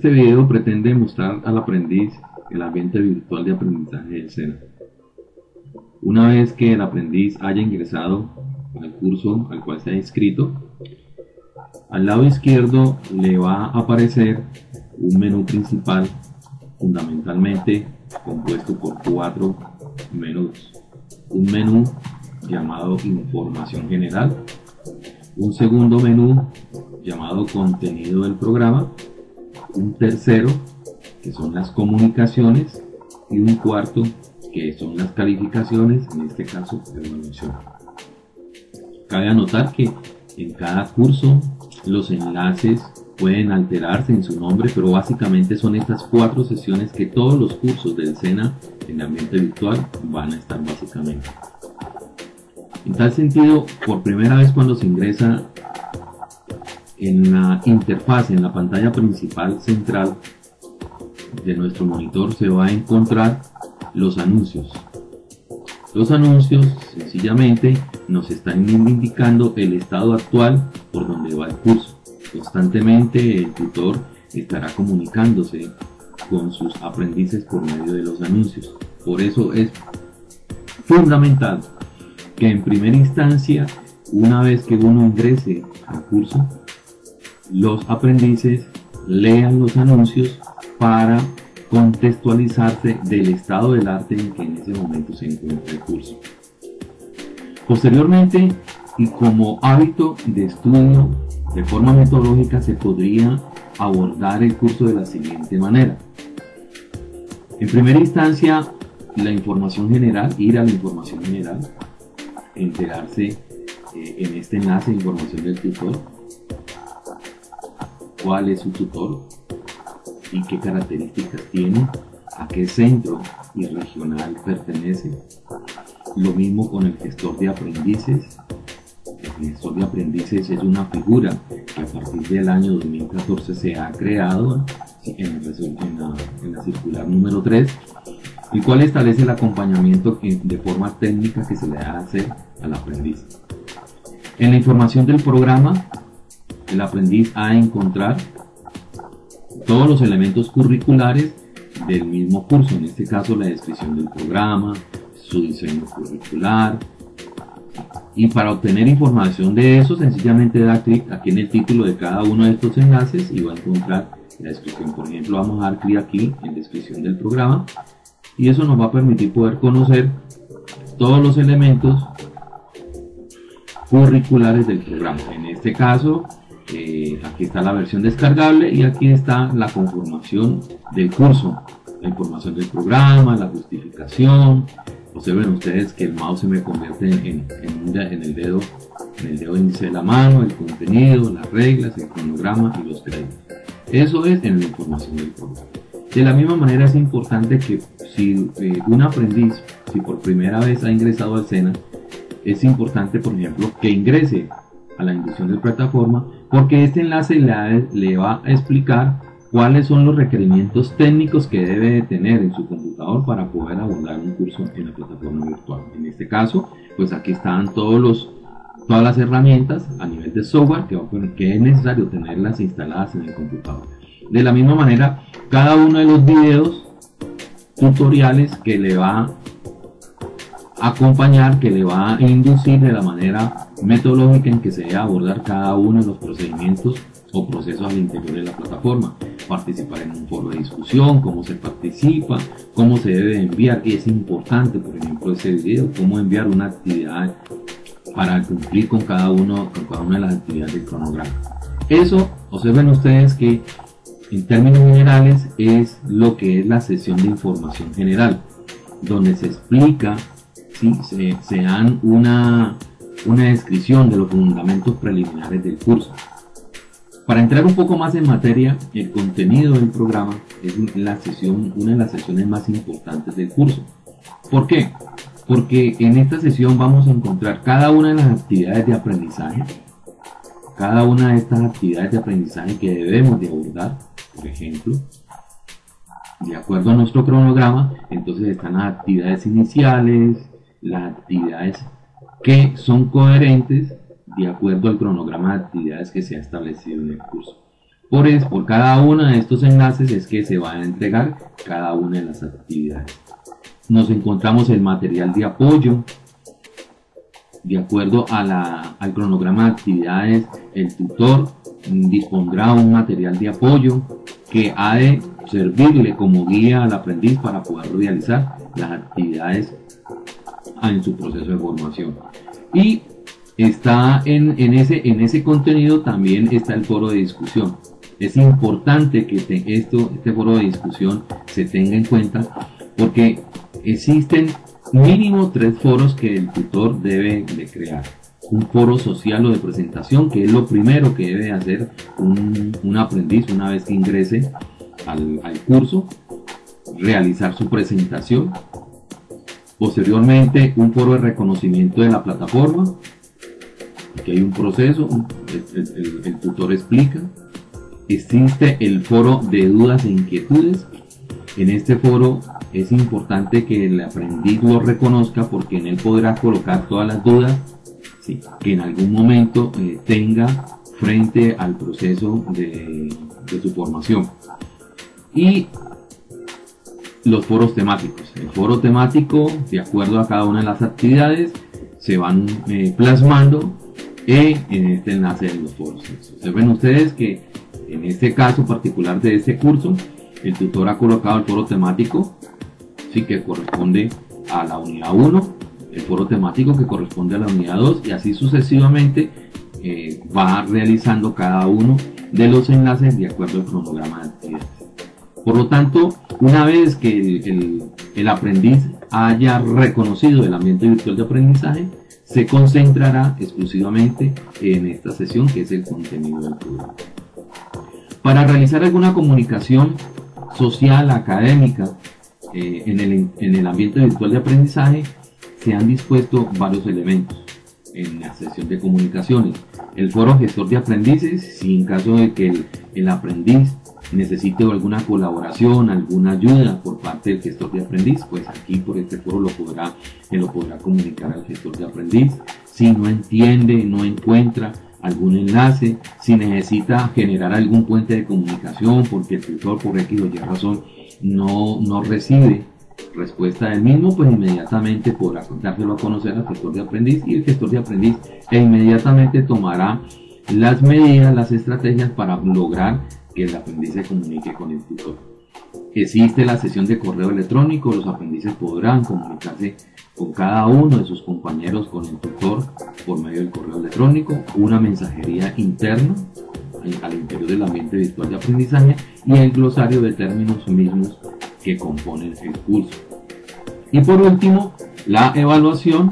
Este video pretende mostrar al aprendiz el ambiente virtual de aprendizaje del SENA. Una vez que el aprendiz haya ingresado al curso al cual se ha inscrito, al lado izquierdo le va a aparecer un menú principal fundamentalmente compuesto por cuatro menús. Un menú llamado información general, un segundo menú llamado contenido del programa, un tercero que son las comunicaciones y un cuarto que son las calificaciones, en este caso evaluación. Cabe anotar que en cada curso los enlaces pueden alterarse en su nombre, pero básicamente son estas cuatro sesiones que todos los cursos del SENA en ambiente virtual van a estar básicamente. En tal sentido, por primera vez cuando se ingresa en la interfaz, en la pantalla principal central de nuestro monitor, se va a encontrar los anuncios. Los anuncios sencillamente nos están indicando el estado actual por donde va el curso. Constantemente el tutor estará comunicándose con sus aprendices por medio de los anuncios. Por eso es fundamental que en primera instancia, una vez que uno ingrese al curso, los aprendices lean los anuncios para contextualizarse del estado del arte en que en ese momento se encuentra el curso. Posteriormente, y como hábito de estudio de forma metodológica, se podría abordar el curso de la siguiente manera. En primera instancia, la información general, ir a la información general, enterarse eh, en este enlace de información del tutor, cuál es su tutor y qué características tiene, a qué centro y regional pertenece. Lo mismo con el gestor de aprendices. El gestor de aprendices es una figura que a partir del año 2014 se ha creado en, la, en la circular número 3 el cual establece el acompañamiento de forma técnica que se le hace al aprendiz. En la información del programa, el aprendiz ha de encontrar todos los elementos curriculares del mismo curso, en este caso la descripción del programa, su diseño curricular. Y para obtener información de eso, sencillamente da clic aquí en el título de cada uno de estos enlaces y va a encontrar la descripción. Por ejemplo, vamos a dar clic aquí en descripción del programa y eso nos va a permitir poder conocer todos los elementos curriculares del programa. En este caso, eh, aquí está la versión descargable y aquí está la conformación del curso, la información del programa, la justificación. Observen ustedes que el mouse se me convierte en, en el dedo en el dedo índice de la mano, el contenido, las reglas, el cronograma y los créditos. Eso es en la información del programa. De la misma manera es importante que si eh, un aprendiz, si por primera vez ha ingresado al SENA, es importante, por ejemplo, que ingrese a la inducción de plataforma, porque este enlace le, va a explicar cuáles son los requerimientos técnicos que debe de tener en su computador para poder abordar un curso en la plataforma virtual. En este caso, pues aquí están todos los, todas las herramientas a nivel de software que, que es necesario tenerlas instaladas en el computador. De la misma manera, cada uno de los videos tutoriales que le va acompañar, que le va a inducir de la manera metodológica en que se debe abordar cada uno de los procedimientos o procesos al interior de la plataforma. Participar en un foro de discusión, cómo se participa, cómo se debe enviar, es importante, por ejemplo, ese video, cómo enviar una actividad para cumplir con cada uno, una de las actividades del cronograma. Eso, observen ustedes que en términos generales es lo que es la sesión de información general, donde se explica, ¿sí? se, dan una, una descripción de los fundamentos preliminares del curso. Para entrar un poco más en materia, el contenido del programa es la sesión, una de las sesiones más importantes del curso. ¿Por qué? Porque en esta sesión vamos a encontrar cada una de las actividades de aprendizaje, cada una de estas actividades de aprendizaje que debemos de abordar por ejemplo, de acuerdo a nuestro cronograma, entonces están las actividades iniciales, las actividades que son coherentes de acuerdo al cronograma de actividades que se ha establecido en el curso. Por, eso, por cada uno de estos enlaces es que se va a entregar cada una de las actividades. Nos encontramos el material de apoyo. De acuerdo a la, al cronograma de actividades, el tutor dispondrá un material de apoyo que ha de servirle como guía al aprendiz para poder realizar las actividades en su proceso de formación. Y está en, ese, en ese contenido también está el foro de discusión. Es importante que esto, este foro de discusión se tenga en cuenta porque existen mínimo tres foros que el tutor debe de crear. Un foro social o de presentación, que es lo primero que debe hacer un, un aprendiz una vez que ingrese al curso, realizar su presentación. Posteriormente, un foro de reconocimiento de la plataforma. Aquí hay un proceso, el, tutor explica. Existe el foro de dudas e inquietudes. En este foro es importante que el aprendiz lo reconozca porque en él podrá colocar todas las dudas que en algún momento eh, tenga frente al proceso de, de, su formación. Y los foros temáticos. El foro temático, de acuerdo a cada una de las actividades, se van eh, plasmando en este enlace de los foros. Observen ustedes que en este caso particular de este curso, el tutor ha colocado el foro temático, sí que corresponde a la unidad 1, el foro temático que corresponde a la unidad 2 y así sucesivamente eh, va realizando cada uno de los enlaces de acuerdo al cronograma de actividades. Por lo tanto, una vez que el, el aprendiz haya reconocido el ambiente virtual de aprendizaje, se concentrará exclusivamente en esta sesión que es el contenido del programa. Para realizar alguna comunicación social, académica, eh, en, el, en el ambiente virtual de aprendizaje, se han dispuesto varios elementos en la sesión de comunicaciones. El foro gestor de aprendices, si en caso de que el, el, aprendiz necesite alguna colaboración, alguna ayuda por parte del gestor de aprendiz, pues aquí por este foro lo podrá, lo podrá comunicar al gestor de aprendiz. Si no entiende, no encuentra algún enlace, si necesita generar algún puente de comunicación porque el tutor por X o Y razón no, no recibe respuesta del mismo, pues inmediatamente podrá dárselo a conocer al gestor de aprendiz y el gestor de aprendiz e inmediatamente tomará las medidas, las estrategias para lograr que el aprendiz se comunique con el tutor. Existe la sesión de correo electrónico, los aprendices podrán comunicarse con cada uno de sus compañeros con el tutor por medio del correo electrónico, una mensajería interna al interior del ambiente virtual de aprendizaje y el glosario de términos mismos que componen el curso. Y por último, la evaluación,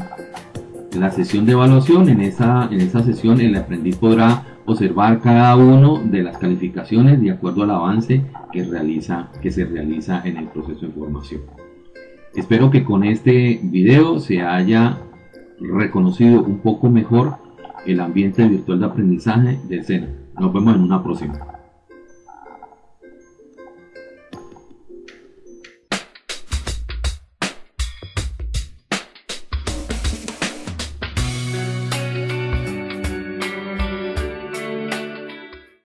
la sesión de evaluación. En esa, en esa sesión el aprendiz podrá observar cada uno de las calificaciones de acuerdo al avance que, realiza, que se realiza en el proceso de formación. Espero que con este video se haya reconocido un poco mejor el ambiente virtual de aprendizaje del SENA. Nos vemos en una próxima.